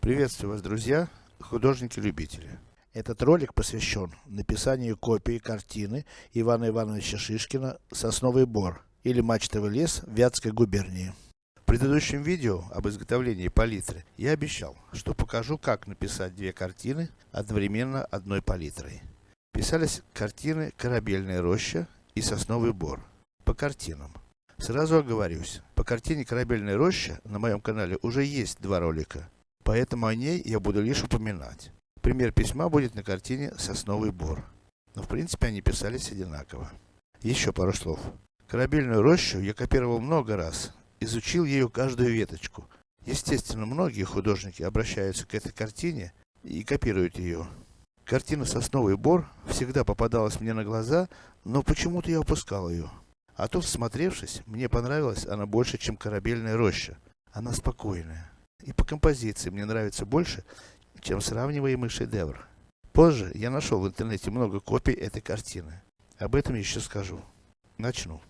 Приветствую вас, друзья, художники-любители. Этот ролик посвящен написанию копии картины Ивана Ивановича Шишкина «Сосновый бор» или «Мачтовый лес» в Вятской губернии. В предыдущем видео об изготовлении палитры я обещал, что покажу, как написать две картины одновременно одной палитрой. Писались картины «Корабельная роща» и «Сосновый бор». По картинам. Сразу оговорюсь, по картине «Корабельная роща» на моем канале уже есть два ролика, поэтому о ней я буду лишь упоминать. Пример письма будет на картине «Сосновый бор». Но в принципе они писались одинаково. Еще пару слов. Корабельную рощу я копировал много раз, изучил ее каждую веточку. Естественно, многие художники обращаются к этой картине и копируют ее. Картина «Сосновый бор» всегда попадалась мне на глаза, но почему-то я упускал ее. А тут, всмотревшись, мне понравилась она больше, чем корабельная роща. Она спокойная. И по композиции мне нравится больше, чем сравниваемый шедевр. Позже я нашел в интернете много копий этой картины. Об этом еще скажу. Начну.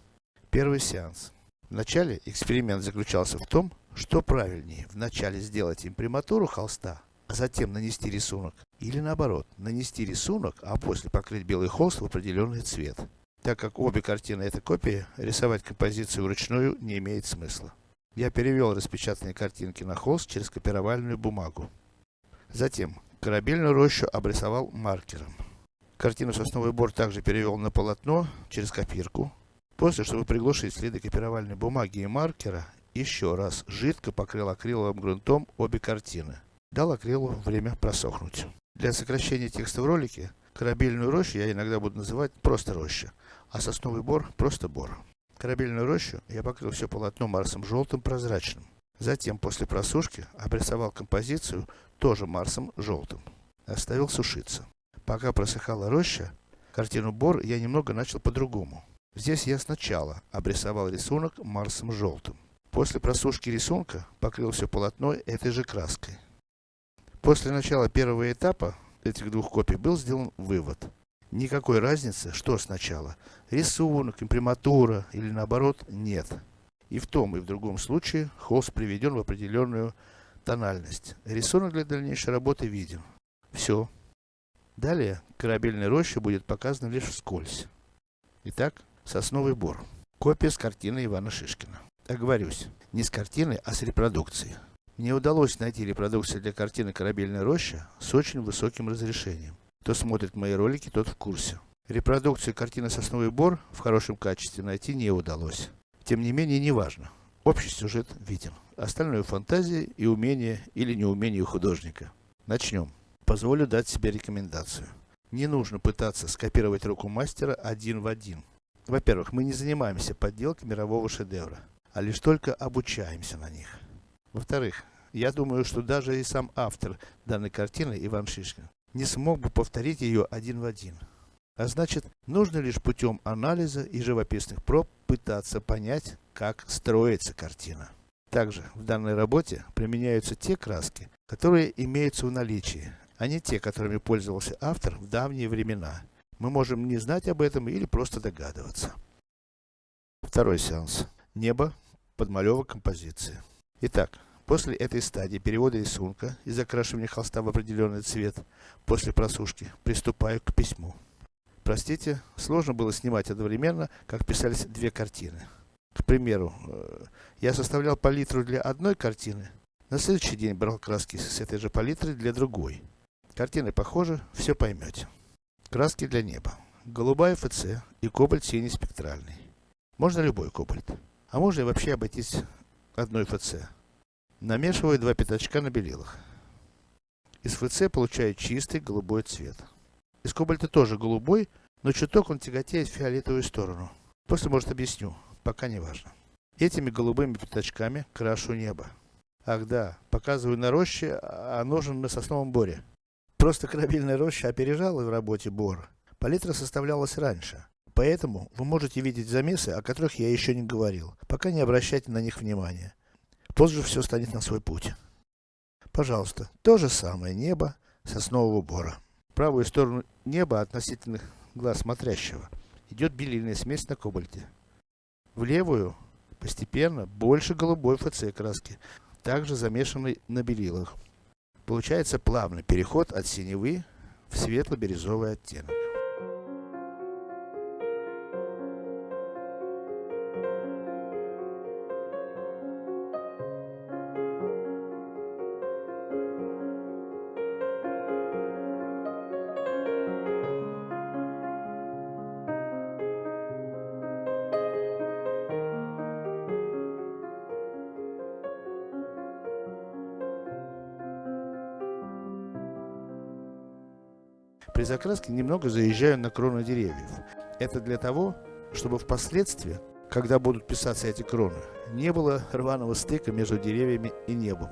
Первый сеанс. Вначале эксперимент заключался в том, что правильнее, вначале сделать имприматуру холста, а затем нанести рисунок, или наоборот, нанести рисунок, а после покрыть белый холст в определенный цвет. Так как обе картины это копии, рисовать композицию вручную не имеет смысла. Я перевел распечатанные картинки на холст через копировальную бумагу. Затем, корабельную рощу обрисовал маркером. Картину «Сосновый бор» также перевел на полотно через копирку. После, чтобы приглушить следы копировальной бумаги и маркера, еще раз жидко покрыл акриловым грунтом обе картины. Дал акрилу время просохнуть. Для сокращения текста в ролике, корабельную рощу я иногда буду называть просто роща а сосновый бор просто бор. Корабельную рощу я покрыл все полотно марсом желтым прозрачным. Затем, после просушки, обрисовал композицию тоже марсом желтым. Оставил сушиться. Пока просыхала роща, картину бор я немного начал по-другому. Здесь я сначала обрисовал рисунок марсом желтым. После просушки рисунка покрыл все полотно этой же краской. После начала первого этапа этих двух копий был сделан вывод. Никакой разницы, что сначала, рисунок, имприматура или наоборот, нет. И в том и в другом случае холст приведен в определенную тональность. Рисунок для дальнейшей работы виден. Все. Далее, корабельная роща будет показана лишь вскользь. Итак, сосновый бор. Копия с картины Ивана Шишкина. Оговорюсь, не с картины, а с репродукции. Мне удалось найти репродукцию для картины «Корабельная роща» с очень высоким разрешением. Кто смотрит мои ролики, тот в курсе. Репродукцию картины «Сосновый бор» в хорошем качестве найти не удалось. Тем не менее, не важно. Общий сюжет виден. Остальное фантазия и умение или неумение художника. Начнем. Позволю дать себе рекомендацию. Не нужно пытаться скопировать руку мастера один в один. Во-первых, мы не занимаемся подделкой мирового шедевра, а лишь только обучаемся на них. Во-вторых, я думаю, что даже и сам автор данной картины, Иван Шишкин, не смог бы повторить ее один в один. А значит, нужно лишь путем анализа и живописных проб пытаться понять, как строится картина. Также в данной работе применяются те краски, которые имеются в наличии, а не те, которыми пользовался автор в давние времена. Мы можем не знать об этом или просто догадываться. Второй сеанс. Небо, подмалевок композиции. Итак, После этой стадии перевода рисунка и закрашивания холста в определенный цвет, после просушки, приступаю к письму. Простите, сложно было снимать одновременно, как писались две картины. К примеру, э, я составлял палитру для одной картины, на следующий день брал краски с этой же палитры для другой. Картины похожи, все поймете. Краски для неба. Голубая ФЦ и кобальт синий спектральный. Можно любой кобальт. А можно и вообще обойтись одной ФЦ. Намешиваю два пятачка на белилах. Из ФЦ получаю чистый голубой цвет. Из кобальта тоже голубой, но чуток он тяготеет в фиолетовую сторону. После, может, объясню, пока не важно. Этими голубыми пятачками крашу небо. Ах да, показываю на роще, а нужен на сосновом боре. Просто корабельная роща опережала в работе бор. Палитра составлялась раньше. Поэтому вы можете видеть замесы, о которых я еще не говорил. Пока не обращайте на них внимания. Позже все станет на свой путь. Пожалуйста, то же самое небо соснового бора. правую сторону неба относительно глаз смотрящего идет белильная смесь на кобальте. В левую постепенно больше голубой ФЦ краски, также замешанной на белилах. Получается плавный переход от синевы в светло-бирюзовый оттенок. При закраске немного заезжаю на кроны деревьев. Это для того, чтобы впоследствии, когда будут писаться эти кроны, не было рваного стыка между деревьями и небом.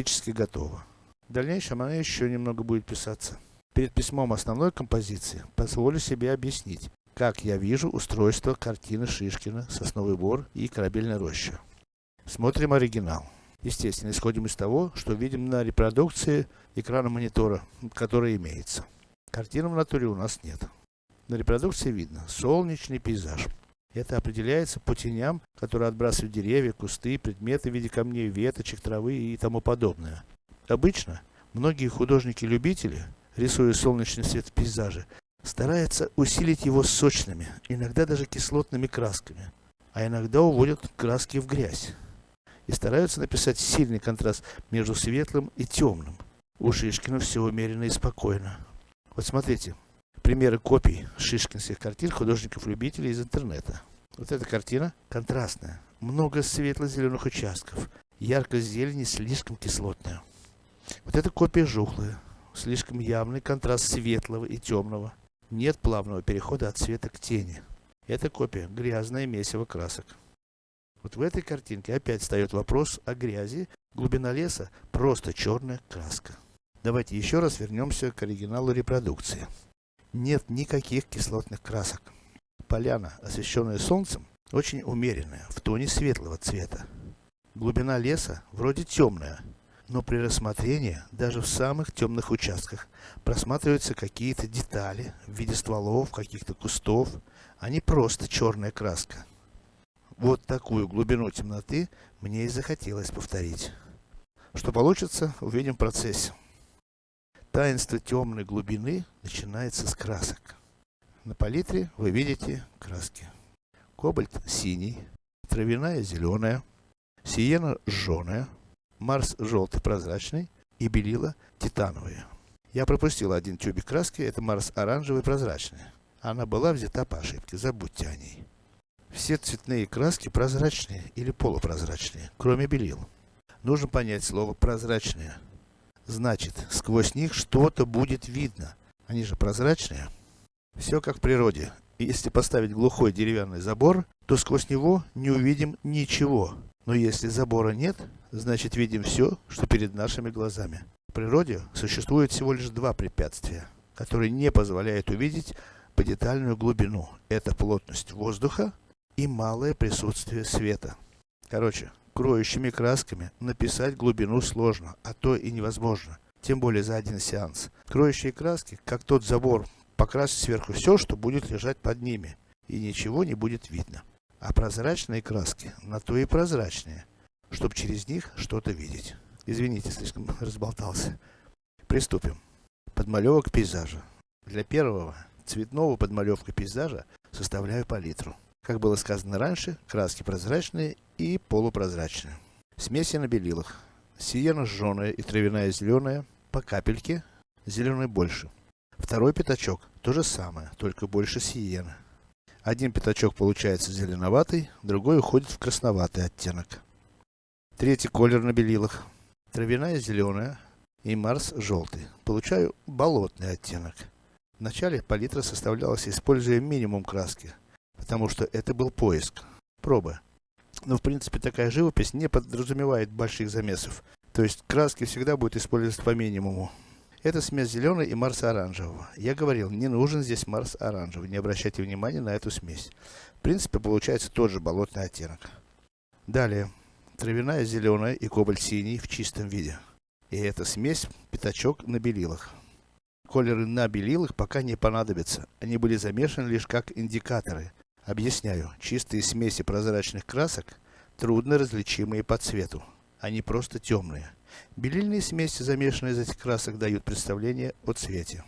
Практически готово. В дальнейшем оно еще немного будет писаться. Перед письмом основной композиции позволю себе объяснить, как я вижу устройство картины Шишкина «Сосновый бор» и «Корабельная роща». Смотрим оригинал. Естественно, исходим из того, что видим на репродукции экрана монитора, который имеется. Картины в натуре у нас нет. На репродукции видно солнечный пейзаж. Это определяется по теням, которые отбрасывают деревья, кусты, предметы в виде камней, веточек, травы и тому подобное. Обычно, многие художники-любители, рисуя солнечный свет в пейзаже, стараются усилить его сочными, иногда даже кислотными красками, а иногда уводят краски в грязь. И стараются написать сильный контраст между светлым и темным. У Шишкина все умеренно и спокойно. Вот смотрите, примеры копий шишкинских картин художников-любителей из интернета. Вот эта картина контрастная, много светло-зеленых участков, ярко-зелень слишком кислотная. Вот эта копия жухлая, слишком явный контраст светлого и темного. Нет плавного перехода от цвета к тени. Эта копия грязное месиво красок. Вот в этой картинке опять встает вопрос о грязи, глубина леса просто черная краска. Давайте еще раз вернемся к оригиналу репродукции нет никаких кислотных красок. Поляна, освещенная солнцем, очень умеренная, в тоне светлого цвета. Глубина леса вроде темная, но при рассмотрении, даже в самых темных участках, просматриваются какие-то детали в виде стволов, каких-то кустов, а не просто черная краска. Вот такую глубину темноты мне и захотелось повторить. Что получится, увидим в процессе. Таинство темной глубины начинается с красок. На палитре вы видите краски. Кобальт синий, травяная зеленая, сиена жженая, марс желтый прозрачный и белила титановые. Я пропустил один тюбик краски, это марс оранжевый прозрачный. Она была взята по ошибке, забудьте о ней. Все цветные краски прозрачные или полупрозрачные, кроме белил. Нужно понять слово прозрачные. Значит, сквозь них что-то будет видно. Они же прозрачные. Все как в природе. Если поставить глухой деревянный забор, то сквозь него не увидим ничего. Но если забора нет, значит видим все, что перед нашими глазами. В природе существует всего лишь два препятствия, которые не позволяют увидеть по детальную глубину. Это плотность воздуха и малое присутствие света. Короче, кроющими красками написать глубину сложно, а то и невозможно. Тем более за один сеанс. Кроющие краски, как тот забор, покрасить сверху все, что будет лежать под ними. И ничего не будет видно. А прозрачные краски, на то и прозрачные, чтобы через них что-то видеть. Извините, слишком разболтался. Приступим. Подмалевок пейзажа. Для первого цветного подмалевка пейзажа составляю палитру. Как было сказано раньше, краски прозрачные и полупрозрачные. Смеси на белилах. Сиена жженая и травяная зеленая, по капельке, зеленый больше. Второй пятачок, то же самое, только больше сиена. Один пятачок получается зеленоватый, другой уходит в красноватый оттенок. Третий колер на белилах. Травяная зеленая и Марс желтый. Получаю болотный оттенок. Вначале палитра составлялась, используя минимум краски, потому что это был поиск, проба. Но в принципе такая живопись не подразумевает больших замесов, то есть краски всегда будет использоваться по минимуму. Это смесь зеленой и Марса оранжевого. Я говорил, не нужен здесь Марс оранжевый, не обращайте внимания на эту смесь. В принципе получается тот же болотный оттенок. Далее, травяная зеленая и кобальт синий в чистом виде. И эта смесь пятачок на белилах. Колеры на белилах пока не понадобятся, они были замешаны лишь как индикаторы. Объясняю, чистые смеси прозрачных красок трудно различимые по цвету, они просто темные. Белильные смеси, замешанные из этих красок, дают представление о цвете.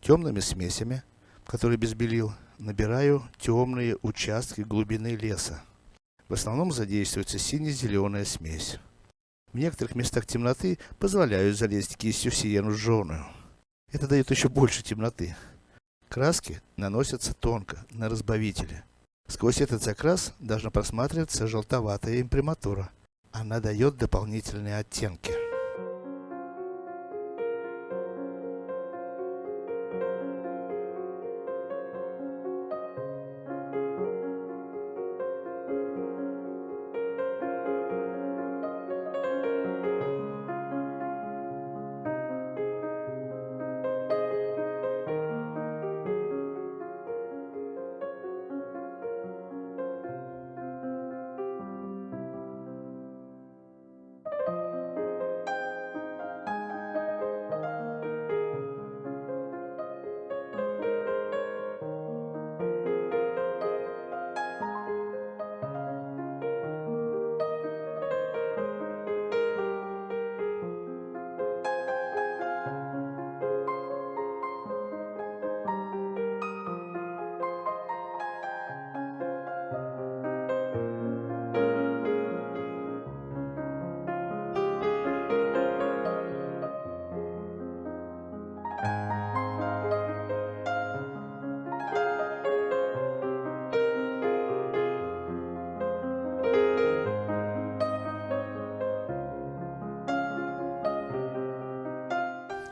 Темными смесями, которые без белил, набираю темные участки глубины леса. В основном задействуется сине-зеленая смесь. В некоторых местах темноты позволяют залезть кистью в сиену жженую. Это дает еще больше темноты. Краски наносятся тонко, на разбавителе. Сквозь этот закрас должна просматриваться желтоватая имприматура. Она дает дополнительные оттенки.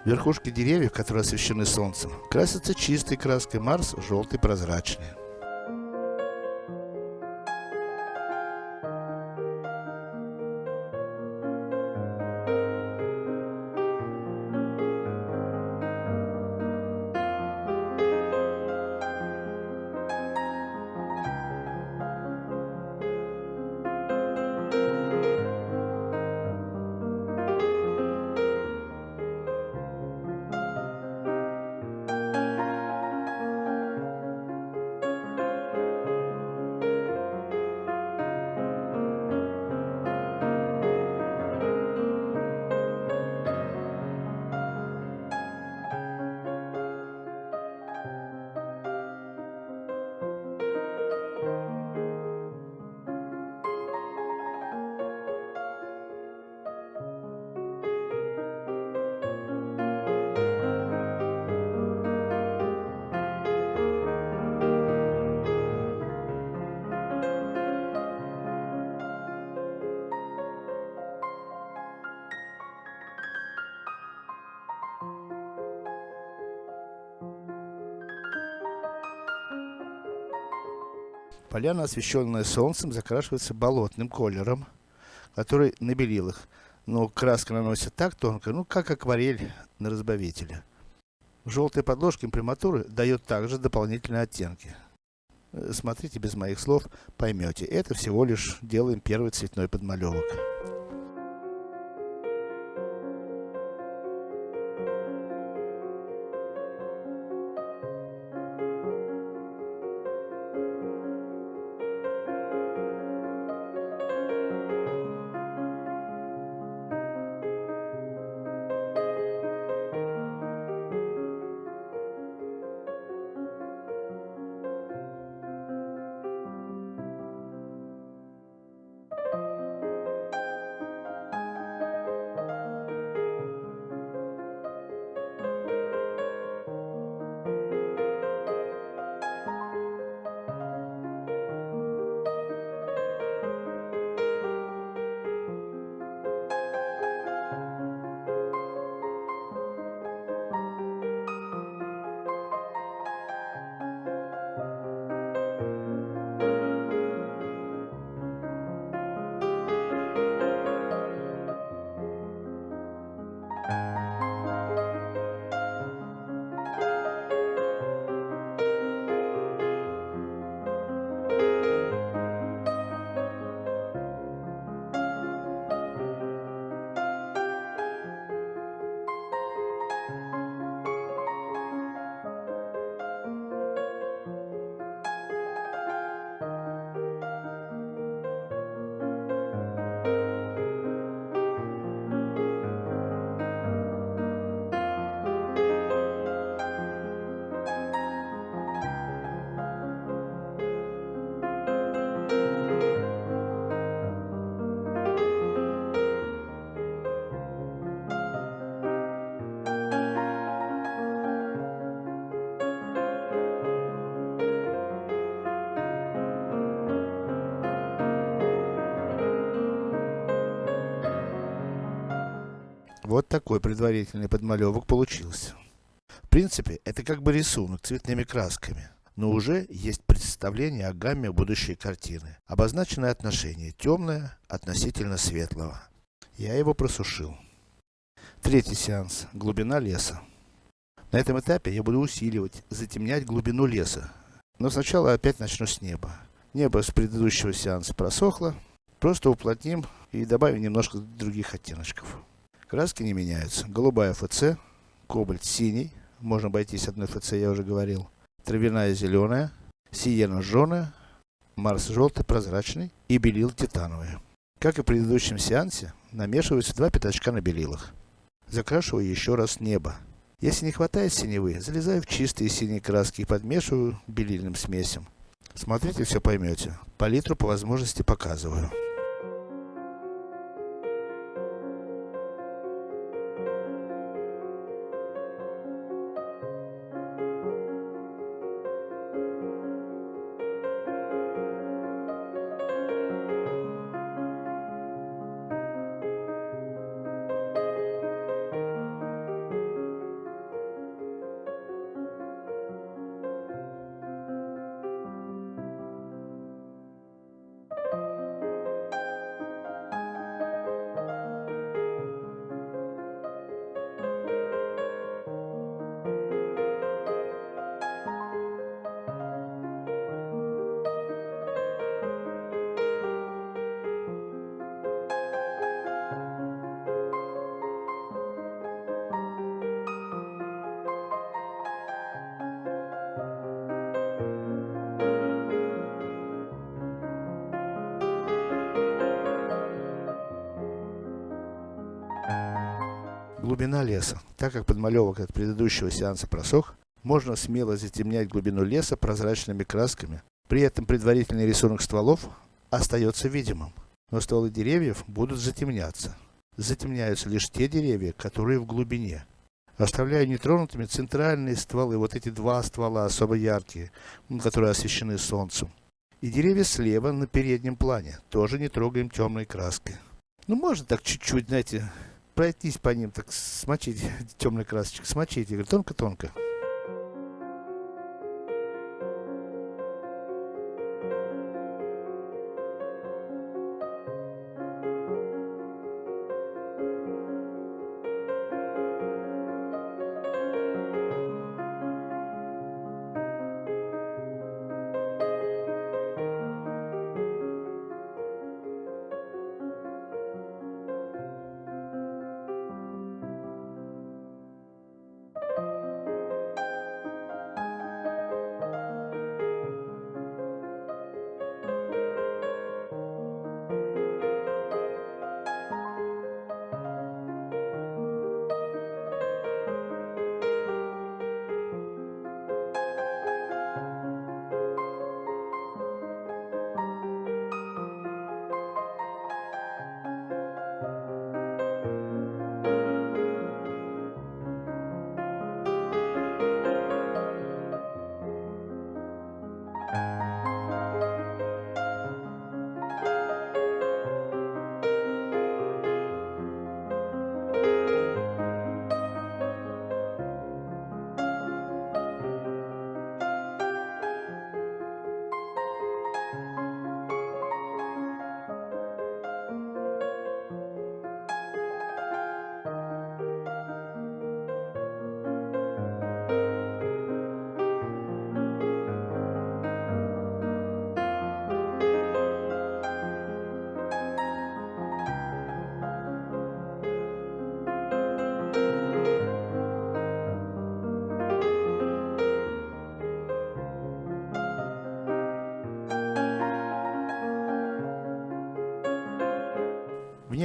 Верхушки деревьев, которые освещены солнцем, красятся чистой краской Марс, желтый прозрачный. Поляна, освещенная солнцем, закрашивается болотным колером, который на белилах. Но краска наносится так тонко, ну как акварель на разбавителе. Желтая подложка имприматуры дает также дополнительные оттенки. Э, смотрите без моих слов, поймете. Это всего лишь делаем первый цветной подмалевок. Такой предварительный подмалевок получился. В принципе, это как бы рисунок цветными красками. Но уже есть представление о гамме будущей картины. Обозначенное отношение темное относительно светлого. Я его просушил. Третий сеанс. Глубина леса. На этом этапе я буду усиливать, затемнять глубину леса. Но сначала опять начну с неба. Небо с предыдущего сеанса просохло. Просто уплотним и добавим немножко других оттеночков. Краски не меняются. Голубая ФЦ, кобальт синий, можно обойтись одной ФЦ, я уже говорил. Травяная зеленая, сиена жженая, Марс желтый прозрачный и белил титановые. Как и в предыдущем сеансе, намешиваются два пятачка на белилах. Закрашиваю еще раз небо. Если не хватает синевы, залезаю в чистые синие краски и подмешиваю белильным смесям. Смотрите, все поймете. Палитру по возможности показываю. Глубина леса. Так как подмалевок от предыдущего сеанса просох, можно смело затемнять глубину леса прозрачными красками. При этом предварительный рисунок стволов остается видимым. Но стволы деревьев будут затемняться. Затемняются лишь те деревья, которые в глубине. Оставляю нетронутыми центральные стволы, вот эти два ствола особо яркие, которые освещены солнцем. И деревья слева на переднем плане, тоже не трогаем темной краской. Ну можно так чуть-чуть, знаете, пройтись по ним, так смочить темной красочкой, смочить, я говорю, тонко-тонко.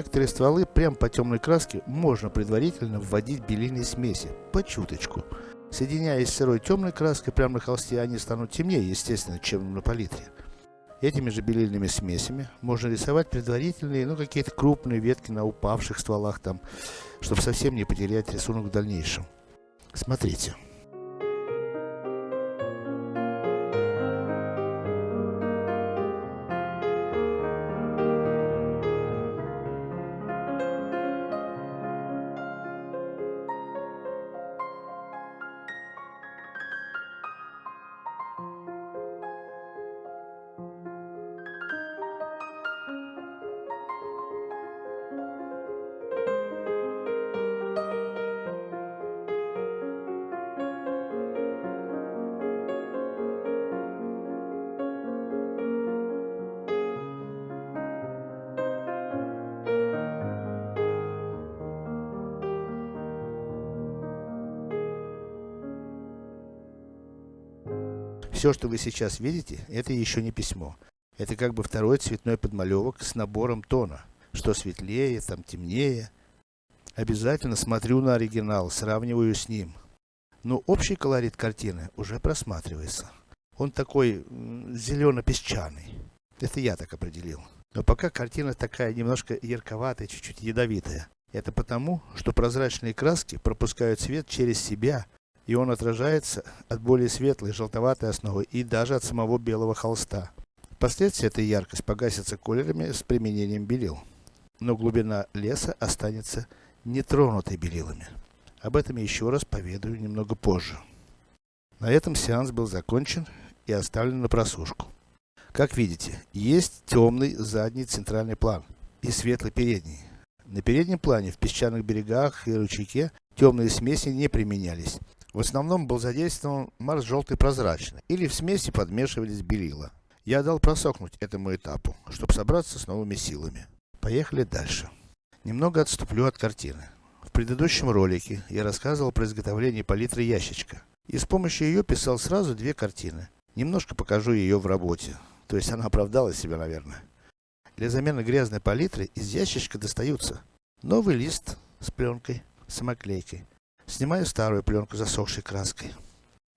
Некоторые стволы прям по темной краске можно предварительно вводить белильные смеси, по чуточку. Соединяясь с сырой темной краской прямо на холсте, они станут темнее, естественно, чем на палитре. Этими же белильными смесями можно рисовать предварительные, ну какие-то крупные ветки на упавших стволах там, чтобы совсем не потерять рисунок в дальнейшем. Смотрите. Все, что вы сейчас видите, это еще не письмо. Это как бы второй цветной подмалевок с набором тона. Что светлее, там темнее. Обязательно смотрю на оригинал, сравниваю с ним. Но общий колорит картины уже просматривается. Он такой зелено-песчаный. Это я так определил. Но пока картина такая немножко ярковатая, чуть-чуть ядовитая. Это потому, что прозрачные краски пропускают свет через себя, и он отражается от более светлой желтоватой основы и даже от самого белого холста. Впоследствии эта яркость погасится колерами с применением белил. Но глубина леса останется нетронутой белилами. Об этом еще раз поведаю немного позже. На этом сеанс был закончен и оставлен на просушку. Как видите, есть темный задний центральный план и светлый передний. На переднем плане, в песчаных берегах и ручейке, темные смеси не применялись. В основном был задействован марс желтый прозрачный, или в смеси подмешивались белила. Я дал просохнуть этому этапу, чтобы собраться с новыми силами. Поехали дальше. Немного отступлю от картины. В предыдущем ролике я рассказывал про изготовление палитры ящичка. И с помощью ее писал сразу две картины. Немножко покажу ее в работе. То есть она оправдала себя, наверное. Для замены грязной палитры из ящичка достаются новый лист с пленкой, самоклейкой. Снимаю старую пленку засохшей краской.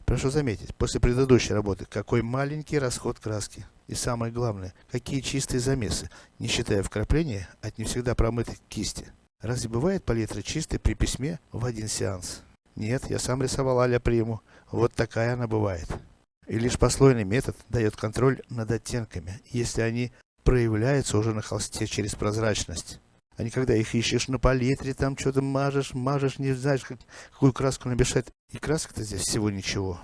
Прошу заметить, после предыдущей работы, какой маленький расход краски. И самое главное, какие чистые замесы, не считая вкрапления от не всегда промытой кисти. Разве бывает палитра чистой при письме в один сеанс? Нет, я сам рисовал а приму. Вот такая она бывает. И лишь послойный метод дает контроль над оттенками, если они проявляется уже на холсте через прозрачность. А не когда их ищешь на палитре, там что-то мажешь, мажешь, не знаешь, как, какую краску намешать. И краска-то здесь всего ничего.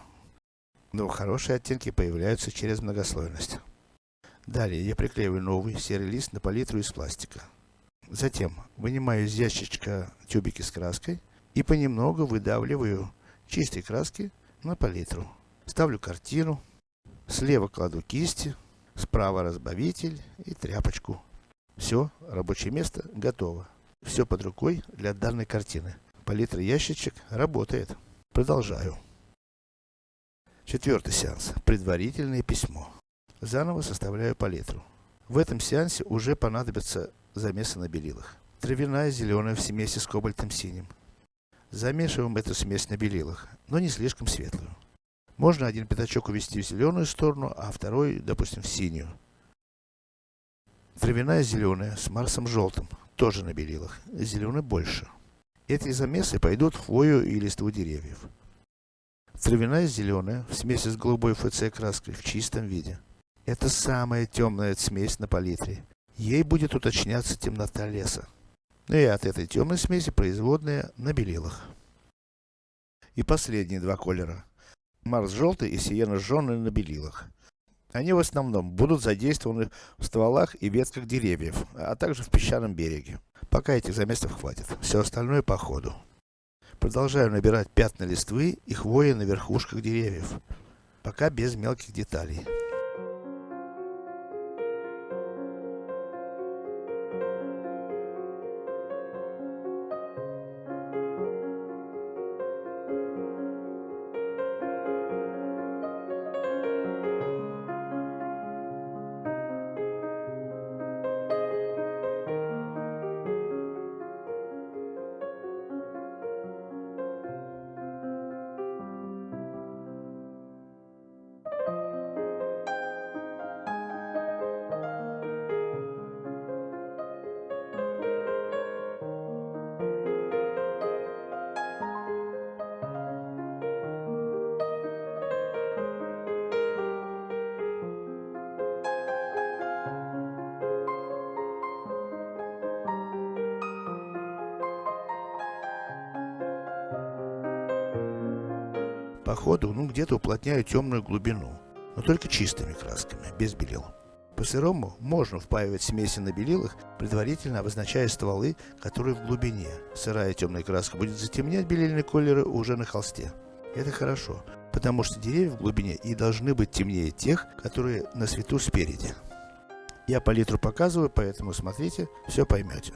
Но хорошие оттенки появляются через многослойность. Далее я приклеиваю новый серый лист на палитру из пластика. Затем вынимаю из ящичка тюбики с краской и понемногу выдавливаю чистой краски на палитру. Ставлю картину, слева кладу кисти, Справа разбавитель и тряпочку. Все, рабочее место готово. Все под рукой для данной картины. Палитра ящичек работает. Продолжаю. Четвертый сеанс. Предварительное письмо. Заново составляю палитру. В этом сеансе уже понадобятся замесы на белилах. Травяная зеленая в смеси с кобальтом синим. Замешиваем эту смесь на белилах, но не слишком светлую. Можно один пятачок увести в зеленую сторону, а второй, допустим, в синюю. Травяная зеленая с Марсом желтым, тоже на белилах, зеленый больше. Эти замесы пойдут в хвою и листву деревьев. Травяная зеленая в смеси с голубой ФЦ краской в чистом виде. Это самая темная смесь на палитре. Ей будет уточняться темнота леса. Ну и от этой темной смеси производная на белилах. И последние два колера. Марс желтый и сиена жженый на белилах. Они в основном будут задействованы в стволах и ветках деревьев, а также в песчаном береге. Пока этих замесов хватит. Все остальное по ходу. Продолжаю набирать пятна листвы и хвои на верхушках деревьев. Пока без мелких деталей. Где-то уплотняю темную глубину, но только чистыми красками, без белил. По-сырому можно впаивать смеси на белилах, предварительно обозначая стволы, которые в глубине. Сырая темная краска будет затемнять белильные колеры уже на холсте. Это хорошо, потому что деревья в глубине и должны быть темнее тех, которые на свету спереди. Я палитру показываю, поэтому смотрите, все поймете.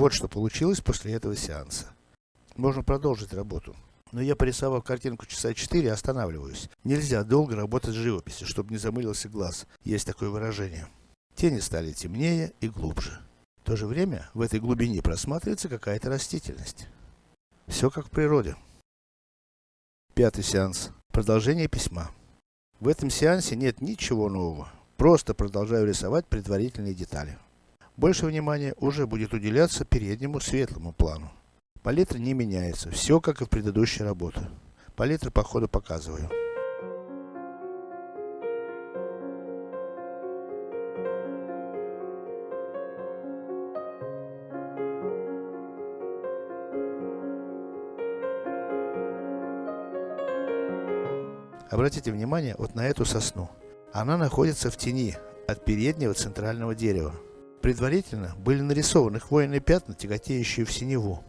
Вот что получилось после этого сеанса. Можно продолжить работу. Но я порисовав картинку часа 4, останавливаюсь. Нельзя долго работать с живописью, чтобы не замылился глаз. Есть такое выражение. Тени стали темнее и глубже. В то же время, в этой глубине просматривается какая-то растительность. Все как в природе. Пятый сеанс. Продолжение письма. В этом сеансе нет ничего нового. Просто продолжаю рисовать предварительные детали. Больше внимания уже будет уделяться переднему светлому плану. Палитра не меняется, все как и в предыдущей работе. Палитры по ходу показываю. Обратите внимание вот на эту сосну. Она находится в тени от переднего центрального дерева. Предварительно были нарисованы хвойные пятна, тяготеющие в синеву.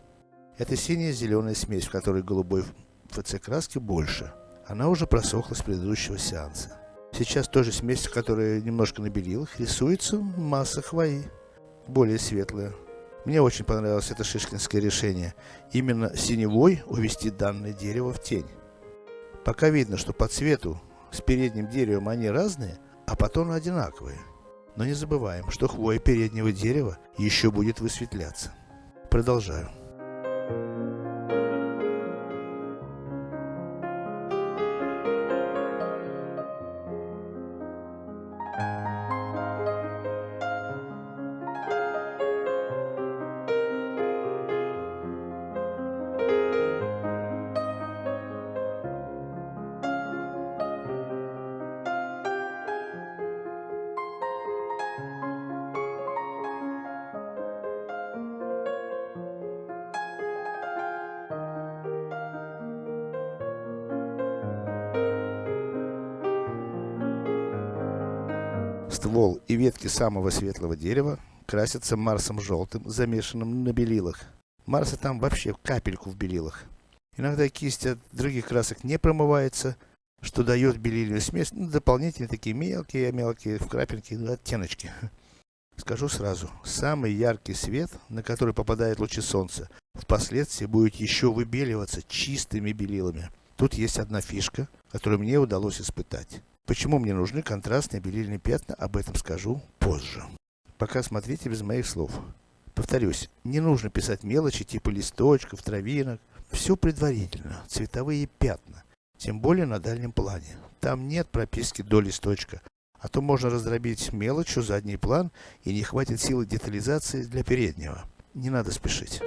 Это синяя зеленая смесь, в которой голубой ФЦ краски больше. Она уже просохла с предыдущего сеанса. Сейчас тоже смесь, которая немножко на рисуется масса хвои. Более светлая. Мне очень понравилось это шишкинское решение. Именно синевой увести данное дерево в тень. Пока видно, что по цвету с передним деревом они разные, а по тону одинаковые. Но не забываем, что хвоя переднего дерева еще будет высветляться. Продолжаю. Ствол и ветки самого светлого дерева красятся марсом желтым, замешанным на белилах. Марса там вообще капельку в белилах. Иногда кисть от других красок не промывается, что дает белильную смесь, ну, дополнительные такие мелкие-мелкие в крапинки, оттеночки. Скажу сразу, самый яркий свет, на который попадают лучи солнца, впоследствии будет еще выбеливаться чистыми белилами. Тут есть одна фишка, которую мне удалось испытать. Почему мне нужны контрастные белильные пятна, об этом скажу позже. Пока смотрите без моих слов. Повторюсь, не нужно писать мелочи типа листочков, травинок. Все предварительно, цветовые пятна. Тем более на дальнем плане. Там нет прописки до листочка. А то можно раздробить мелочью задний план и не хватит силы детализации для переднего. Не надо спешить.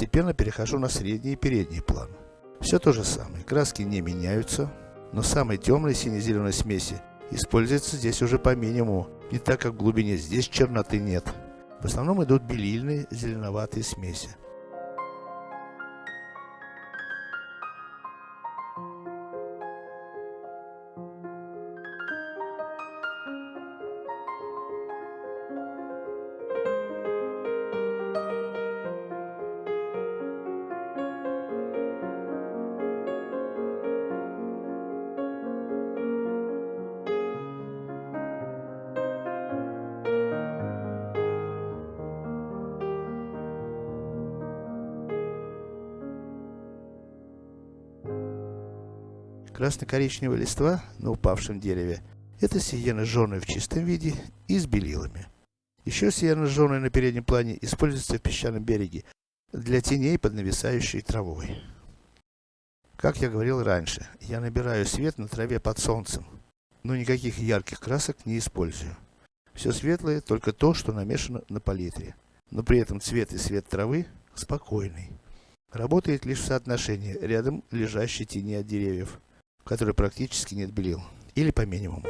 Постепенно перехожу на средний и передний план. Все то же самое, краски не меняются, но самой темной сине-зеленой смеси используется здесь уже по минимуму, не так как в глубине здесь черноты нет. В основном идут белильные зеленоватые смеси. Красно-коричневая листва на упавшем дереве – это сиена жженая в чистом виде и с белилами. Еще сиена жженая на переднем плане используется в песчаном береге для теней под нависающей травой. Как я говорил раньше, я набираю свет на траве под солнцем, но никаких ярких красок не использую. Все светлое, только то, что намешано на палитре. Но при этом цвет и свет травы спокойный. Работает лишь в соотношении рядом лежащей тени от деревьев которой практически нет белил, или по минимуму.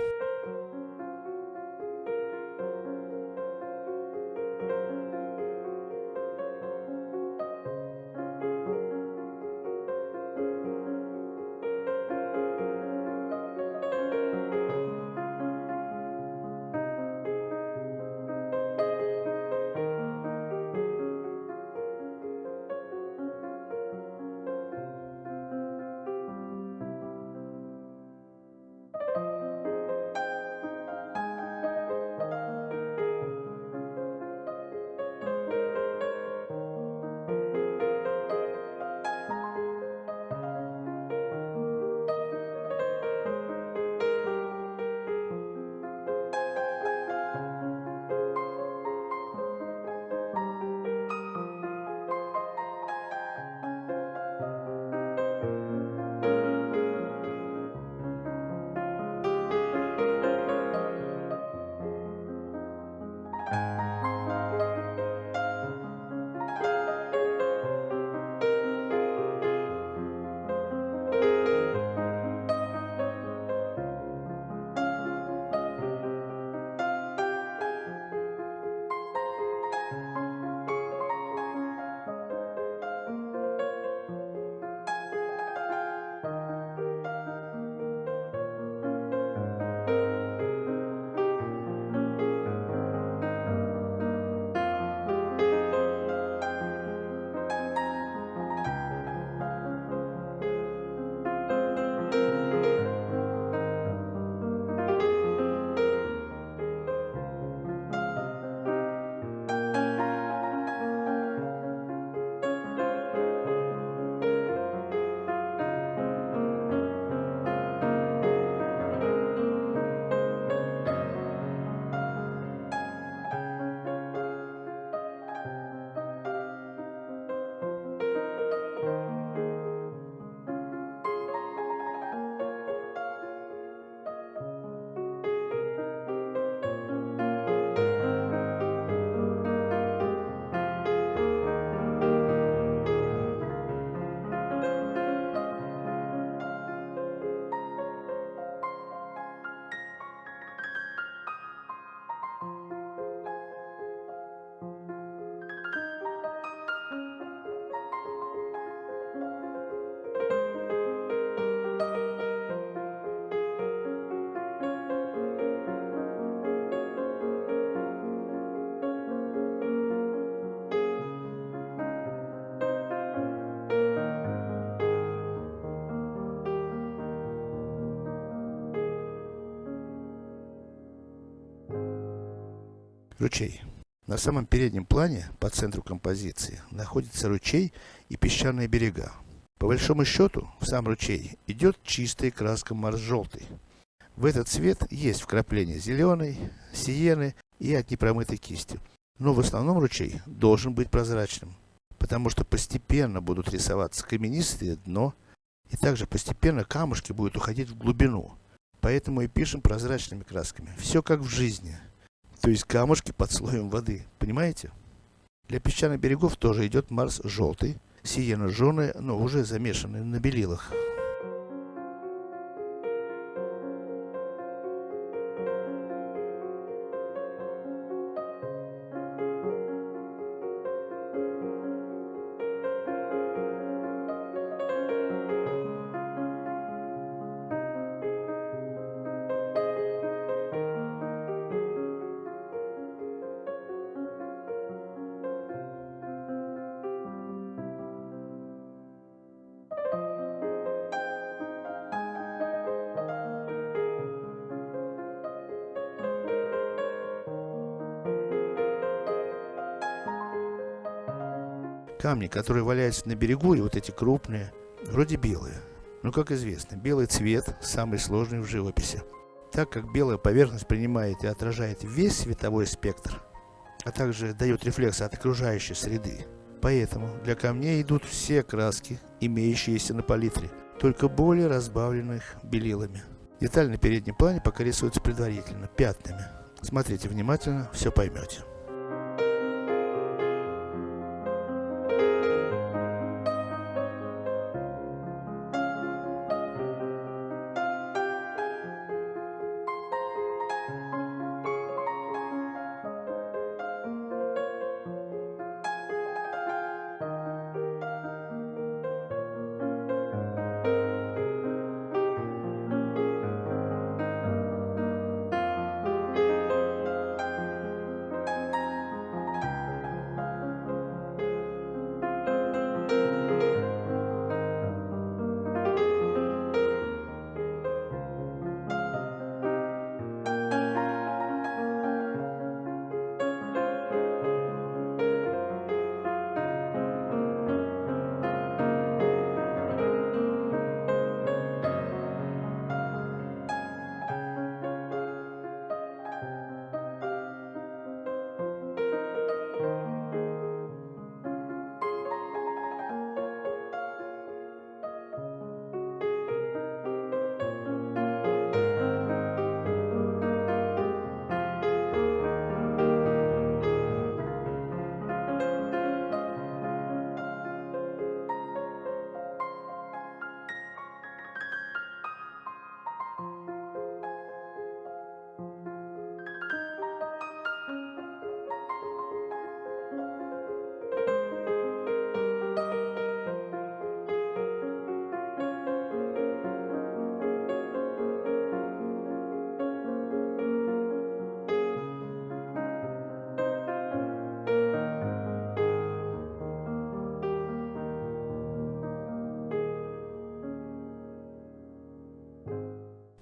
Ручей. На самом переднем плане, по центру композиции, находится ручей и песчаные берега. По большому счету, в сам ручей идет чистая краска морж-желтый. В этот цвет есть вкрапления зеленой, сиены и от непромытой кисти. Но в основном ручей должен быть прозрачным, потому что постепенно будут рисоваться каменистое дно, и также постепенно камушки будут уходить в глубину. Поэтому и пишем прозрачными красками. Все как в жизни. То есть камушки под слоем воды. Понимаете? Для песчаных берегов тоже идет Марс желтый, сиена жженая, но уже замешанный на белилах. Камни, которые валяются на берегу, и вот эти крупные, вроде белые. Но как известно, белый цвет самый сложный в живописи. Так как белая поверхность принимает и отражает весь световой спектр, а также дает рефлексы от окружающей среды. Поэтому для камней идут все краски, имеющиеся на палитре, только более разбавленных белилами. Деталь на переднем плане пока рисуется предварительно, пятнами. Смотрите внимательно, все поймете.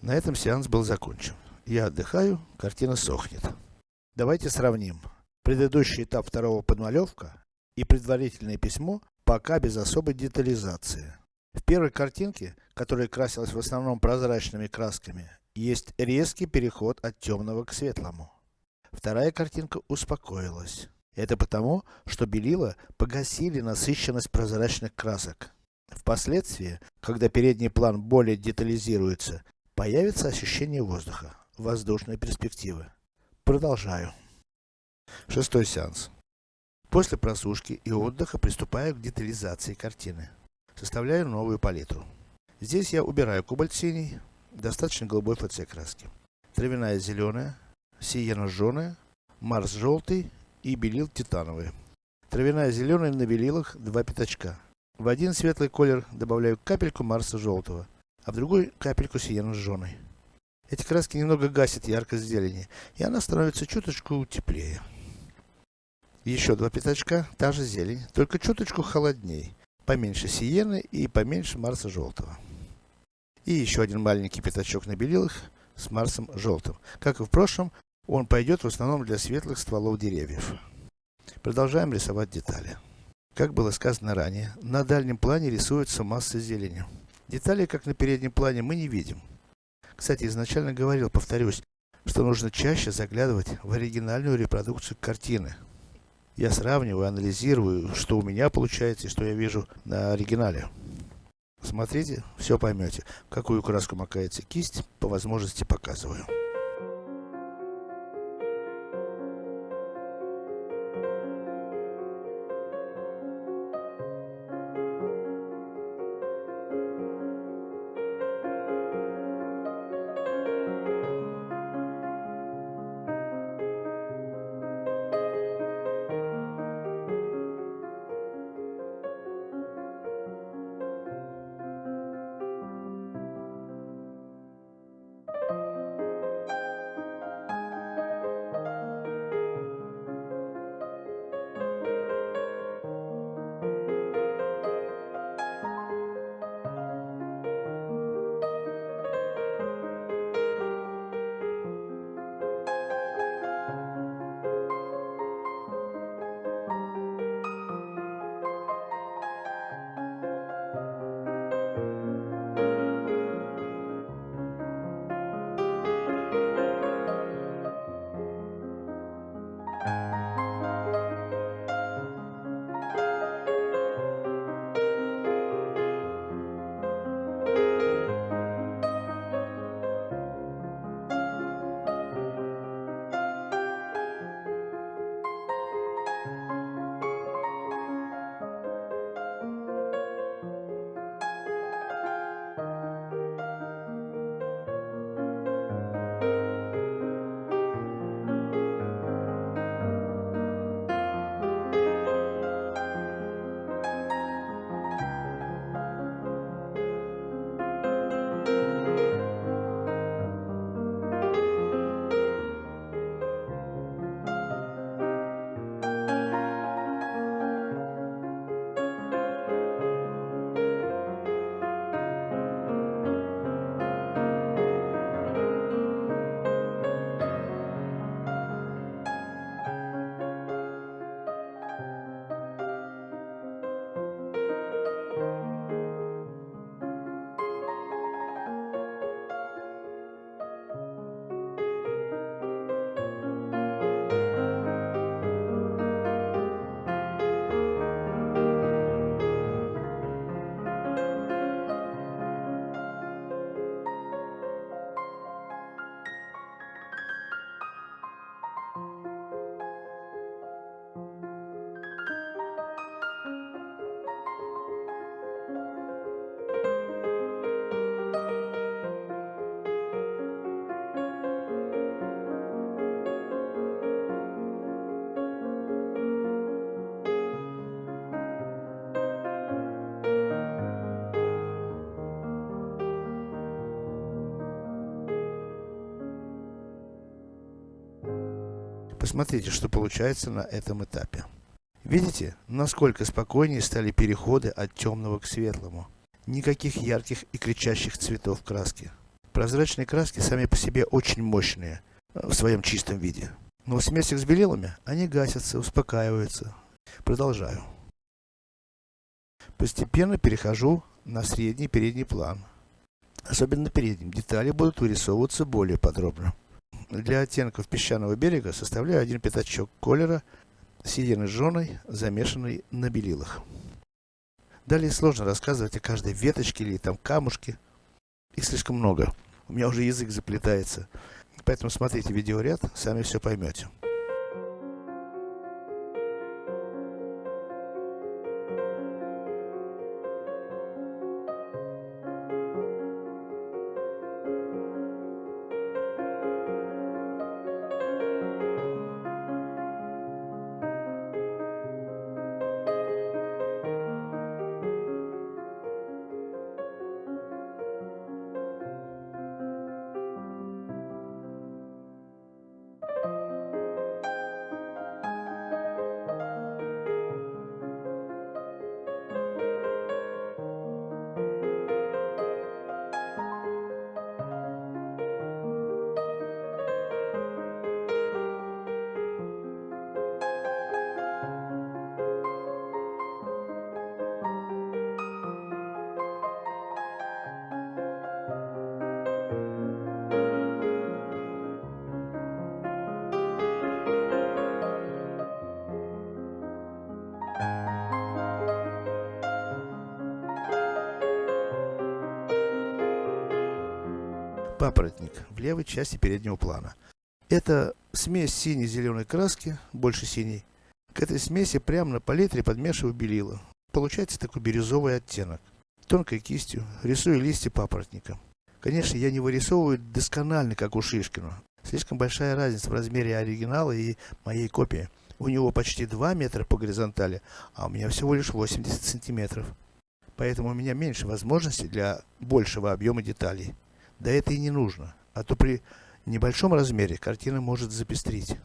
На этом сеанс был закончен. Я отдыхаю, картина сохнет. Давайте сравним. Предыдущий этап второго подмалевка и предварительное письмо пока без особой детализации. В первой картинке, которая красилась в основном прозрачными красками, есть резкий переход от темного к светлому. Вторая картинка успокоилась. Это потому, что белила погасили насыщенность прозрачных красок. Впоследствии, когда передний план более детализируется, Появится ощущение воздуха, воздушной перспективы. Продолжаю. Шестой сеанс. После просушки и отдыха приступаю к детализации картины. Составляю новую палитру. Здесь я убираю кобальт синий, достаточно голубой ФЦ краски. Травяная зеленая, сиена жженая, марс желтый и белил титановый. Травяная зеленая на белилах два пятачка. В один светлый колер добавляю капельку марса желтого а в другой капельку сиену жженой. Эти краски немного гасят яркость зелени, и она становится чуточку теплее. Еще два пятачка, та же зелень, только чуточку холодней, поменьше сиены и поменьше марса желтого. И еще один маленький пятачок на белилах с марсом желтым. Как и в прошлом, он пойдет в основном для светлых стволов деревьев. Продолжаем рисовать детали. Как было сказано ранее, на дальнем плане рисуется масса зелени. Деталей, как на переднем плане, мы не видим. Кстати, изначально говорил, повторюсь, что нужно чаще заглядывать в оригинальную репродукцию картины. Я сравниваю, анализирую, что у меня получается и что я вижу на оригинале. Смотрите, все поймете. Какую краску макается кисть, по возможности показываю. Посмотрите, что получается на этом этапе. Видите, насколько спокойнее стали переходы от темного к светлому. Никаких ярких и кричащих цветов краски. Прозрачные краски сами по себе очень мощные, э, в своем чистом виде. Но в смесях с белилами, они гасятся, успокаиваются. Продолжаю. Постепенно перехожу на средний передний план. Особенно на. Детали будут вырисовываться более подробно. Для оттенков песчаного берега составляю один пятачок колера сидиной жженой, замешанной на белилах. Далее сложно рассказывать о каждой веточке или там камушке. Их слишком много. У меня уже язык заплетается. Поэтому смотрите видеоряд, сами все поймете. Папоротник в левой части переднего плана. Это смесь синей-зеленой краски, больше синей. К этой смеси прямо на палитре подмешиваю белила. Получается такой бирюзовый оттенок. Тонкой кистью рисую листья папоротника. Конечно, я не вырисовываю досконально, как у Шишкина. Слишком большая разница в размере оригинала и моей копии. У него почти 2 метра по горизонтали, а у меня всего лишь 80 сантиметров. Поэтому у меня меньше возможностей для большего объема деталей. Да это и не нужно, а то при небольшом размере картина может запестрить.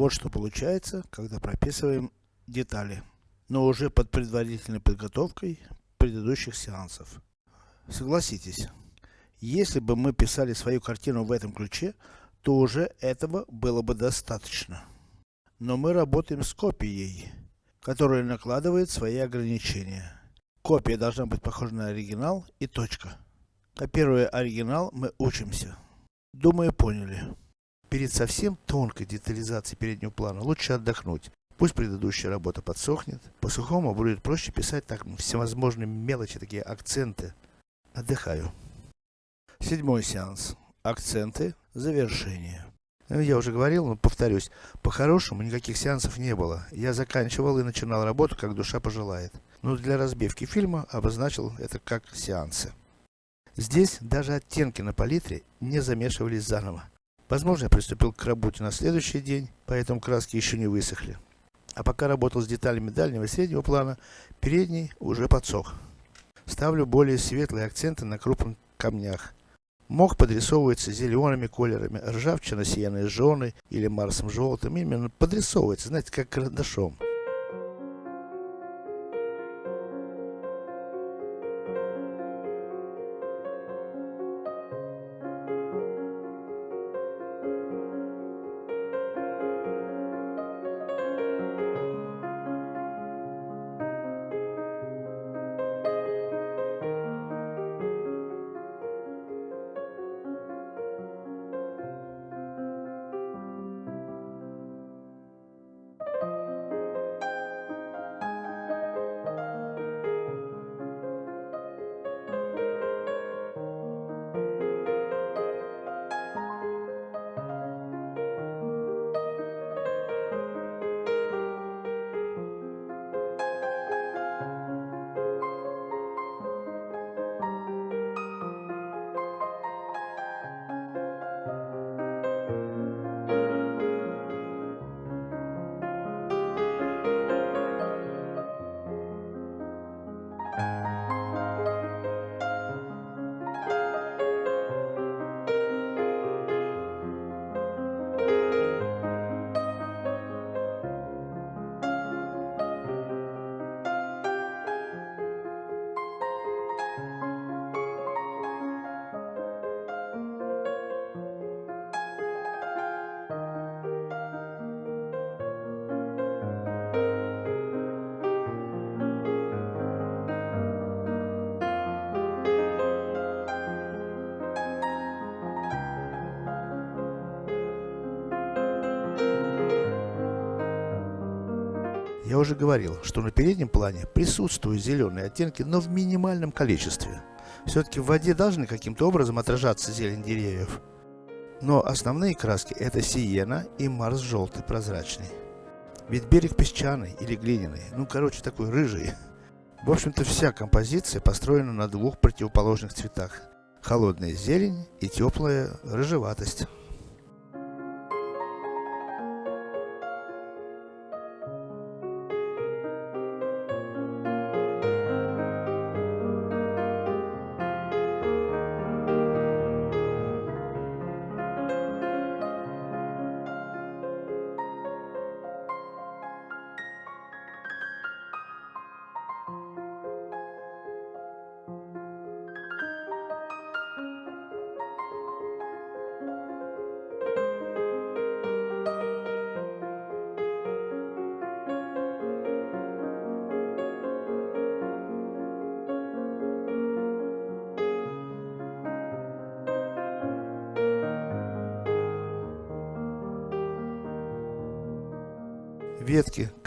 Вот что получается, когда прописываем детали, но уже под предварительной подготовкой предыдущих сеансов. Согласитесь, если бы мы писали свою картину в этом ключе, то уже этого было бы достаточно. Но мы работаем с копией, которая накладывает свои ограничения. Копия должна быть похожа на оригинал и точка. Копируя оригинал, мы учимся. Думаю, поняли. Перед совсем тонкой детализацией переднего плана лучше отдохнуть. Пусть предыдущая работа подсохнет. По-сухому будет проще писать так всевозможные мелочи, такие акценты. Отдыхаю. Седьмой сеанс. Акценты. Завершение. Ну, я уже говорил, но повторюсь, по-хорошему никаких сеансов не было. Я заканчивал и начинал работу, как душа пожелает. Но для разбивки фильма обозначил это как сеансы. Здесь даже оттенки на палитре не замешивались заново. Возможно, я приступил к работе на следующий день, поэтому краски еще не высохли. А пока работал с деталями дальнего и среднего плана, передний уже подсох. Ставлю более светлые акценты на крупных камнях. Мох подрисовывается зелеными колерами, ржавчина сияной жженой или марсом желтым, именно подрисовывается, знаете, как карандашом. Уже говорил, что на переднем плане присутствуют зеленые оттенки, но в минимальном количестве. Все-таки в воде должны каким-то образом отражаться зелень деревьев. Но основные краски это сиена и марс желтый прозрачный. Ведь берег песчаный или глиняный, ну короче такой рыжий. В общем-то вся композиция построена на двух противоположных цветах. Холодная зелень и теплая рыжеватость.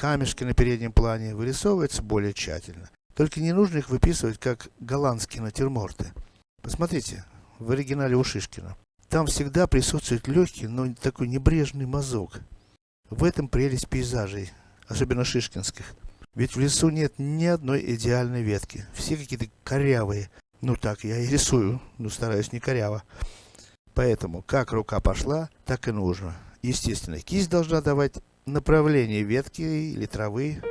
Камешки на переднем плане вырисовываются более тщательно. Только не нужно их выписывать как голландские натюрморты. Посмотрите, в оригинале у Шишкина. Там всегда присутствует легкий, но такой небрежный мазок. В этом прелесть пейзажей, особенно шишкинских. Ведь в лесу нет ни одной идеальной ветки. Все какие-то корявые. Ну так я и рисую, но стараюсь не коряво. Поэтому, как рука пошла, так и нужно. Естественно, кисть должна давать направление ветки или травы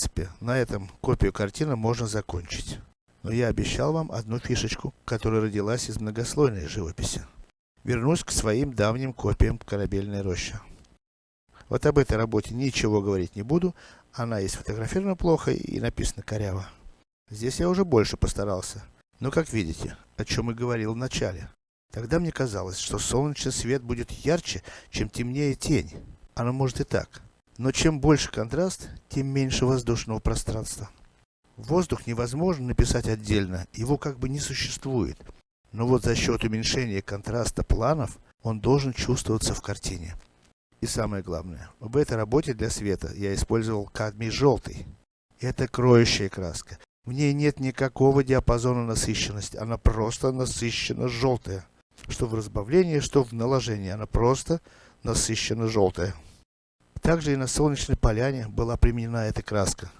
принципе, на этом копию картины можно закончить. Но я обещал вам одну фишечку, которая родилась из многослойной живописи. Вернусь к своим давним копиям корабельной рощи. Вот об этой работе ничего говорить не буду, она и сфотографирована плохо, и написана коряво. Здесь я уже больше постарался. Но как видите, о чем и говорил в начале. Тогда мне казалось, что солнечный свет будет ярче, чем темнее тень. Оно может и так. Но чем больше контраст, тем меньше воздушного пространства. Воздух невозможно написать отдельно, его как бы не существует. Но вот за счет уменьшения контраста планов, он должен чувствоваться в картине. И самое главное, в этой работе для света я использовал кадмий желтый. Это кроющая краска. В ней нет никакого диапазона насыщенности, она просто насыщенно желтая. Что в разбавлении, что в наложении, она просто насыщенно желтая. Также и на солнечной поляне была применена эта краска.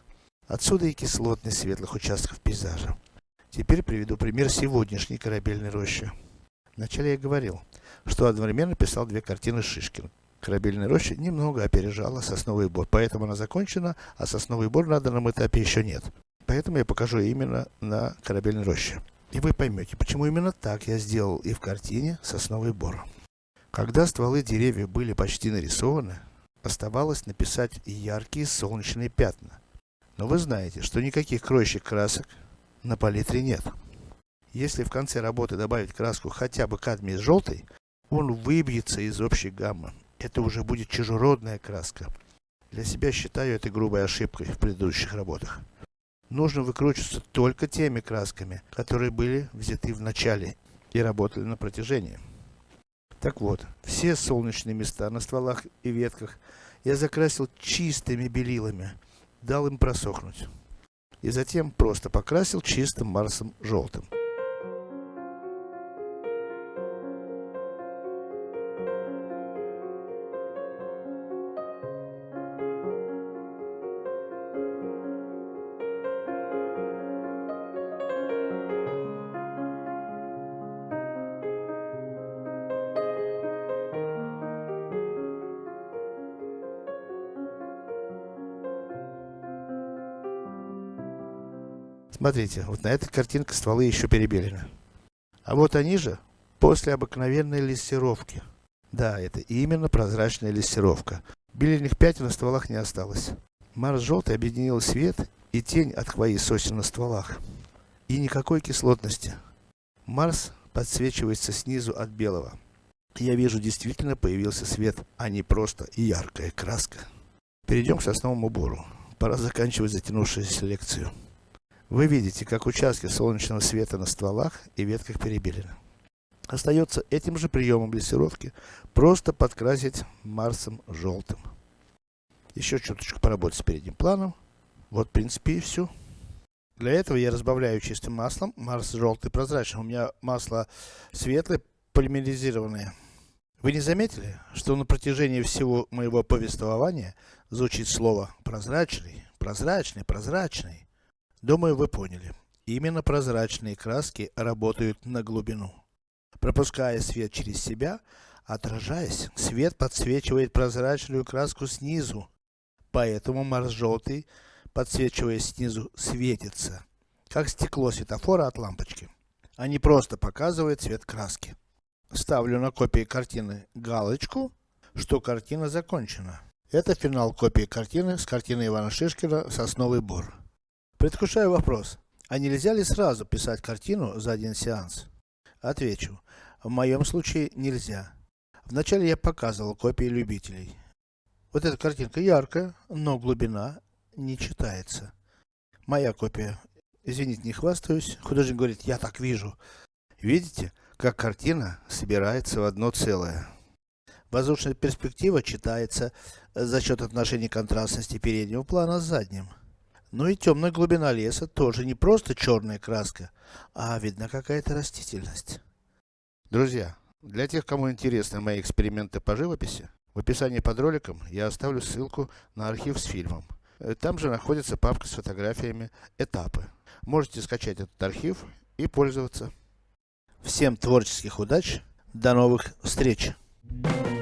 Отсюда и кислотность светлых участков пейзажа. Теперь приведу пример сегодняшней корабельной рощи. Вначале я говорил, что одновременно писал две картины Шишкина. Корабельная роща немного опережала сосновый бор, поэтому она закончена, а сосновый бор на данном этапе еще нет. Поэтому я покажу именно на корабельной роще. И вы поймете, почему именно так я сделал и в картине «Сосновый бор». Когда стволы деревьев были почти нарисованы, оставалось написать яркие солнечные пятна. Но вы знаете, что никаких кроющих красок на палитре нет. Если в конце работы добавить краску хотя бы кадмий с желтой, он выбьется из общей гаммы. Это уже будет чужеродная краска. Для себя считаю это грубой ошибкой в предыдущих работах нужно выкручиваться только теми красками, которые были взяты в начале и работали на протяжении. Так вот, все солнечные места на стволах и ветках я закрасил чистыми белилами, дал им просохнуть. И затем просто покрасил чистым марсом желтым. Смотрите, вот на этой картинке стволы еще перебелены. А вот они же, после обыкновенной лессировки. Да, это именно прозрачная лессировка. Беленых пятен на стволах не осталось. Марс желтый объединил свет и тень от хвои сосен на стволах. И никакой кислотности. Марс подсвечивается снизу от белого. Я вижу, действительно появился свет, а не просто яркая краска. Перейдем к сосновому бору. Пора заканчивать затянувшуюся лекцию. Вы видите, как участки солнечного света на стволах и ветках перебелены. Остается этим же приемом лессировки просто подкрасить Марсом желтым. Еще чуточку поработать с передним планом. Вот в принципе и все. Для этого я разбавляю чистым маслом. Марс желтый прозрачный. У меня масло светлое, полимеризированное. Вы не заметили, что на протяжении всего моего повествования звучит слово прозрачный, прозрачный, прозрачный? Думаю, вы поняли. Именно прозрачные краски работают на глубину. Пропуская свет через себя, отражаясь, свет подсвечивает прозрачную краску снизу. Поэтому Марс желтый, подсвечиваясь снизу, светится. Как стекло светофора от лампочки. А не просто показывает цвет краски. Ставлю на копии картины галочку, что картина закончена. Это финал копии картины с картины Ивана Шишкина «Сосновый бор». Предвкушаю вопрос. А нельзя ли сразу писать картину за один сеанс? Отвечу. В моем случае нельзя. Вначале я показывал копии любителей. Вот эта картинка яркая, но глубина не читается. Моя копия. Извините, не хвастаюсь. Художник говорит, я так вижу. Видите, как картина собирается в одно целое. Воздушная перспектива читается за счет отношения контрастности переднего плана с задним. Ну и темная глубина леса тоже не просто черная краска, а видна какая-то растительность. Друзья, для тех, кому интересны мои эксперименты по живописи, в описании под роликом я оставлю ссылку на архив с фильмом. Э, там же находится папка с фотографиями «Этапы». Можете скачать этот архив и пользоваться. Всем творческих удач, до новых встреч! Thank you.